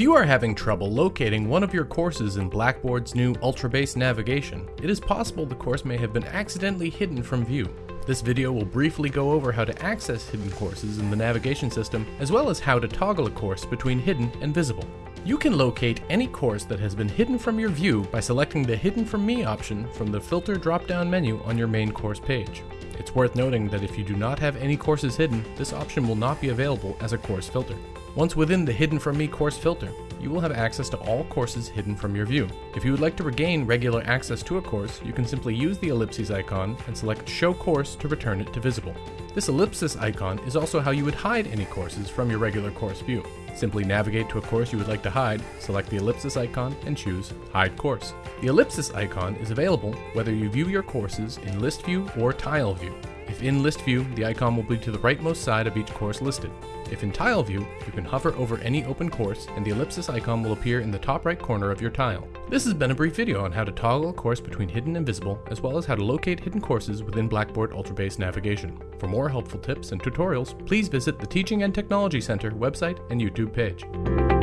you are having trouble locating one of your courses in Blackboard's new Ultra Base navigation, it is possible the course may have been accidentally hidden from view. This video will briefly go over how to access hidden courses in the navigation system, as well as how to toggle a course between hidden and visible. You can locate any course that has been hidden from your view by selecting the Hidden from Me option from the Filter drop-down menu on your main course page. It's worth noting that if you do not have any courses hidden, this option will not be available as a course filter. Once within the Hidden from Me course filter, you will have access to all courses hidden from your view. If you would like to regain regular access to a course, you can simply use the ellipses icon and select Show Course to return it to visible. This ellipsis icon is also how you would hide any courses from your regular course view. Simply navigate to a course you would like to hide, select the ellipsis icon, and choose Hide Course. The ellipsis icon is available whether you view your courses in list view or tile view. If in list view, the icon will be to the rightmost side of each course listed. If in tile view, you can hover over any open course and the ellipsis icon will appear in the top right corner of your tile. This has been a brief video on how to toggle a course between hidden and visible, as well as how to locate hidden courses within Blackboard Ultra Base navigation. For more helpful tips and tutorials, please visit the Teaching and Technology Center website and YouTube page.